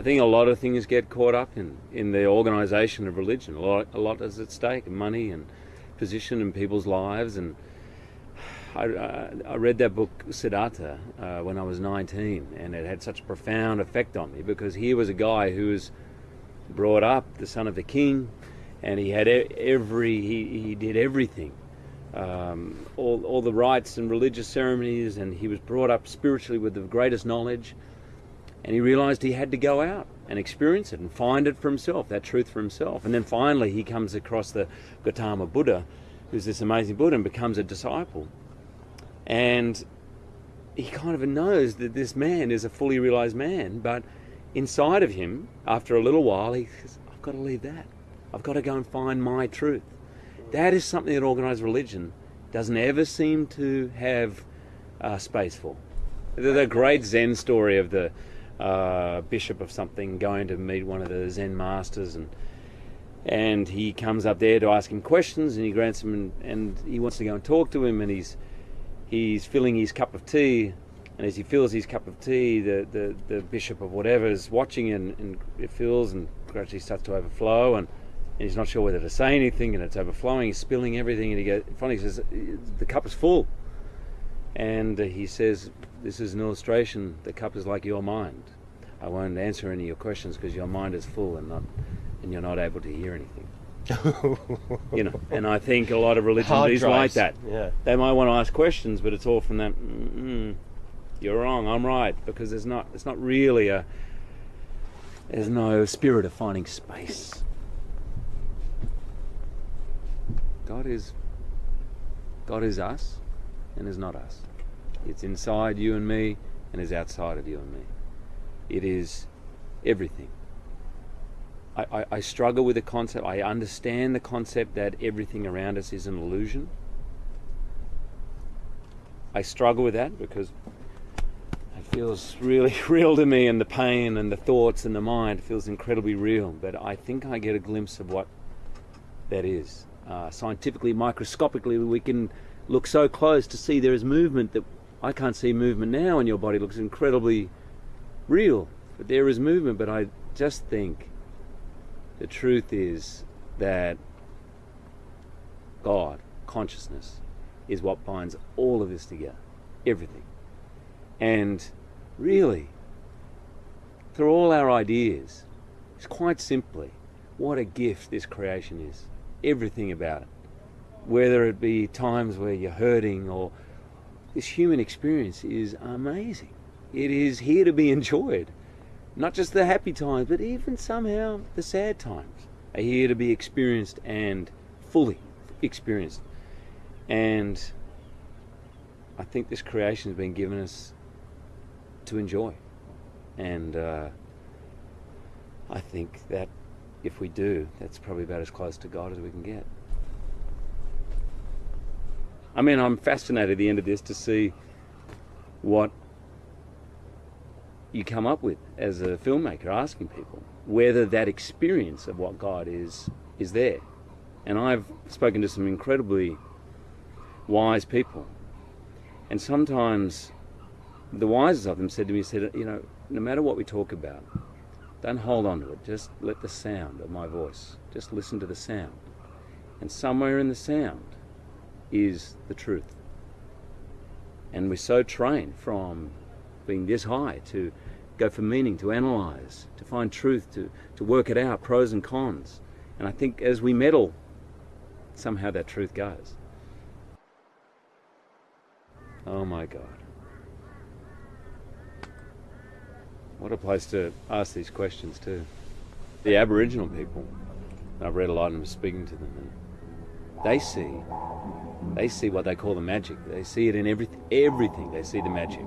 I think a lot of things get caught up in, in the organisation of religion. A lot, a lot is at stake, money and position in people's lives. And I, I, I read that book Siddhartha uh, when I was 19, and it had such a profound effect on me because here was a guy who was brought up the son of the king, and he had every he, he did everything, um, all all the rites and religious ceremonies, and he was brought up spiritually with the greatest knowledge and he realized he had to go out and experience it and find it for himself, that truth for himself. And then finally he comes across the Gautama Buddha, who's this amazing Buddha, and becomes a disciple. And he kind of knows that this man is a fully realized man, but inside of him, after a little while, he says, I've got to leave that. I've got to go and find my truth. That is something that organized religion doesn't ever seem to have uh, space for. The, the great Zen story of the uh, bishop of something going to meet one of the Zen masters and and he comes up there to ask him questions and he grants him and, and he wants to go and talk to him and he's he's filling his cup of tea and as he fills his cup of tea the, the, the bishop of whatever is watching and, and it fills and gradually starts to overflow and, and he's not sure whether to say anything and it's overflowing he's spilling everything and he goes finally says the cup is full. And he says this is an illustration. The cup is like your mind. I won't answer any of your questions because your mind is full and not, and you're not able to hear anything. you know, and I think a lot of religions is like that. Yeah. They might want to ask questions, but it's all from that. Mm, you're wrong. I'm right because there's not. It's not really a. There's no spirit of finding space. God is. God is us, and is not us. It's inside you and me and is outside of you and me. It is everything. I, I, I, struggle with the concept. I understand the concept that everything around us is an illusion. I struggle with that because it feels really real to me, and the pain and the thoughts and the mind feels incredibly real. But I think I get a glimpse of what that is. Uh, scientifically, microscopically, we can look so close to see there is movement that I can't see movement now and your body looks incredibly real. But there is movement, but I just think the truth is that God, consciousness, is what binds all of this together. Everything. And really, through all our ideas, it's quite simply what a gift this creation is. Everything about it. Whether it be times where you're hurting or this human experience is amazing. It is here to be enjoyed. Not just the happy times, but even somehow the sad times are here to be experienced and fully experienced. And I think this creation has been given us to enjoy. And uh, I think that if we do, that's probably about as close to God as we can get. I mean, I'm fascinated at the end of this to see what you come up with as a filmmaker, asking people whether that experience of what God is is there. And I've spoken to some incredibly wise people, and sometimes the wisest of them said to me, "said You know, no matter what we talk about, don't hold on to it. Just let the sound of my voice. Just listen to the sound, and somewhere in the sound." Is the truth. And we're so trained from being this high to go for meaning, to analyze, to find truth, to, to work it out, pros and cons. And I think as we meddle, somehow that truth goes. Oh my God. What a place to ask these questions too. The Aboriginal people, I've read a lot and I'm speaking to them, and they see they see what they call the magic. They see it in everything. Everything they see the magic.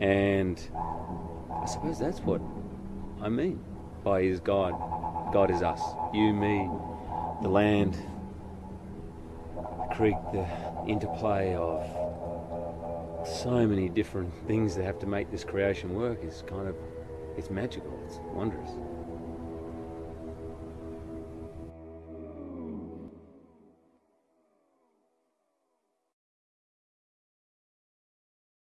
And I suppose that's what I mean by is God. God is us. You, me, the land, the creek, the interplay of so many different things that have to make this creation work is kind of it's magical. It's wondrous.